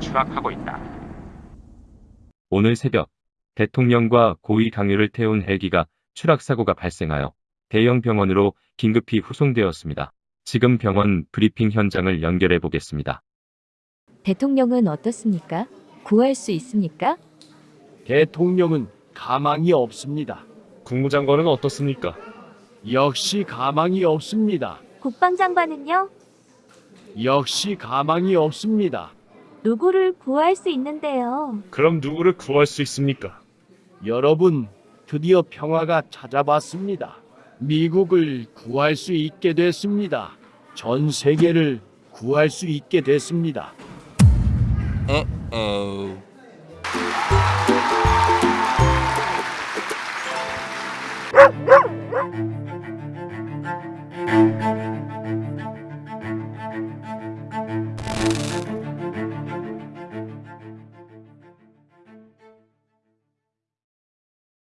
추락하고 있다. 오늘 새벽 대통령과 고위 당뇨를 태운 헬기가 추락사고가 발생하여 대형 병원으로 긴급히 후송되었습니다. 지금 병원 브리핑 현장을 연결해 보겠습니다. 대통령은 어떻습니까? 구할 수 있습니까? 대통령은 가망이 없습니다. 국무장관은 어떻습니까? 역시 가망이 없습니다. 국방장관은요? 역시 가망이 없습니다. 누구를 구할 수 있는데요. 그럼 누구를 구할 수 있습니까? 여러분, 드디어 평화가 찾아봤습니다. 미국을 구할 수 있게 됐습니다. 전 세계를 구할 수 있게 됐습니다. Uh.